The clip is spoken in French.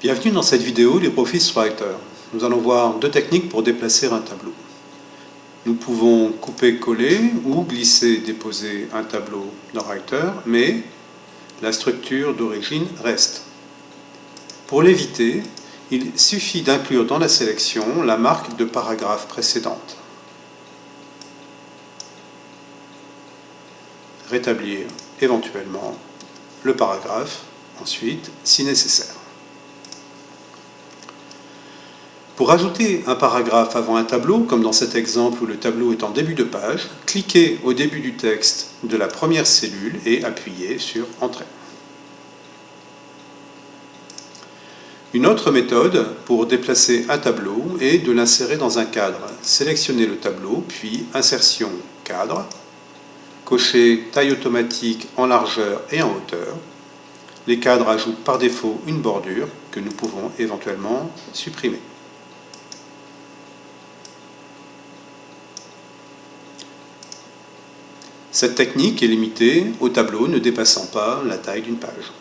Bienvenue dans cette vidéo LibreOffice Writer. Nous allons voir deux techniques pour déplacer un tableau. Nous pouvons couper-coller ou glisser-déposer un tableau dans Writer, mais la structure d'origine reste. Pour l'éviter, il suffit d'inclure dans la sélection la marque de paragraphe précédente. Rétablir éventuellement le paragraphe ensuite si nécessaire. Pour ajouter un paragraphe avant un tableau, comme dans cet exemple où le tableau est en début de page, cliquez au début du texte de la première cellule et appuyez sur Entrée. Une autre méthode pour déplacer un tableau est de l'insérer dans un cadre. Sélectionnez le tableau, puis Insertion, Cadre, cochez Taille automatique en largeur et en hauteur. Les cadres ajoutent par défaut une bordure que nous pouvons éventuellement supprimer. Cette technique est limitée au tableau ne dépassant pas la taille d'une page.